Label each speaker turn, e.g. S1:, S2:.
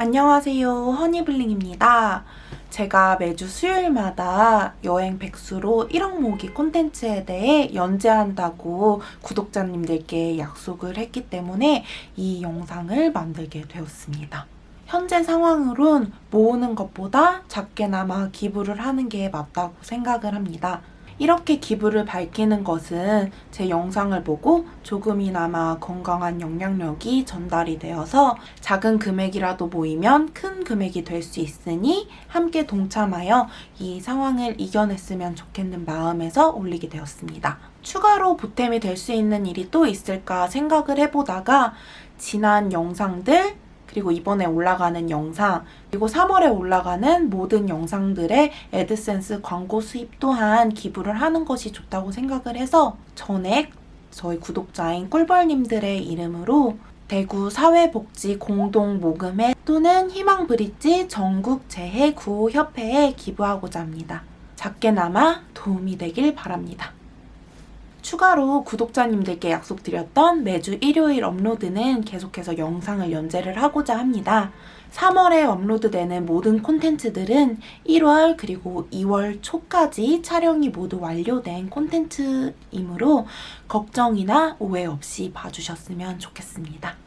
S1: 안녕하세요 허니블링입니다. 제가 매주 수요일마다 여행 백수로 1억 모기 콘텐츠에 대해 연재한다고 구독자님들께 약속을 했기 때문에 이 영상을 만들게 되었습니다. 현재 상황으론 모으는 것보다 작게나마 기부를 하는 게 맞다고 생각을 합니다. 이렇게 기부를 밝히는 것은 제 영상을 보고 조금이나마 건강한 영향력이 전달이 되어서 작은 금액이라도 모이면 큰 금액이 될 수 있으니 함께 동참하여 이 상황을 이겨냈으면 좋겠는 마음에서 올리게 되었습니다. 추가로 보탬이 될 수 있는 일이 또 있을까 생각을 해보다가 지난 영상들 그리고 이번에 올라가는 영상, 그리고 3월에 올라가는 모든 영상들의 애드센스 광고 수입 또한 기부를 하는 것이 좋다고 생각을 해서 전액 저희 구독자인 꿀벌님들의 이름으로 대구 사회복지 공동모금회 또는 희망브릿지 전국재해구호협회에 기부하고자 합니다. 작게나마 도움이 되길 바랍니다. 추가로 구독자님들께 약속드렸던 매주 일요일 업로드는 계속해서 영상을 연재를 하고자 합니다. 3월에 업로드되는 모든 콘텐츠들은 1월 그리고 2월 초까지 촬영이 모두 완료된 콘텐츠이므로 걱정이나 오해 없이 봐주셨으면 좋겠습니다.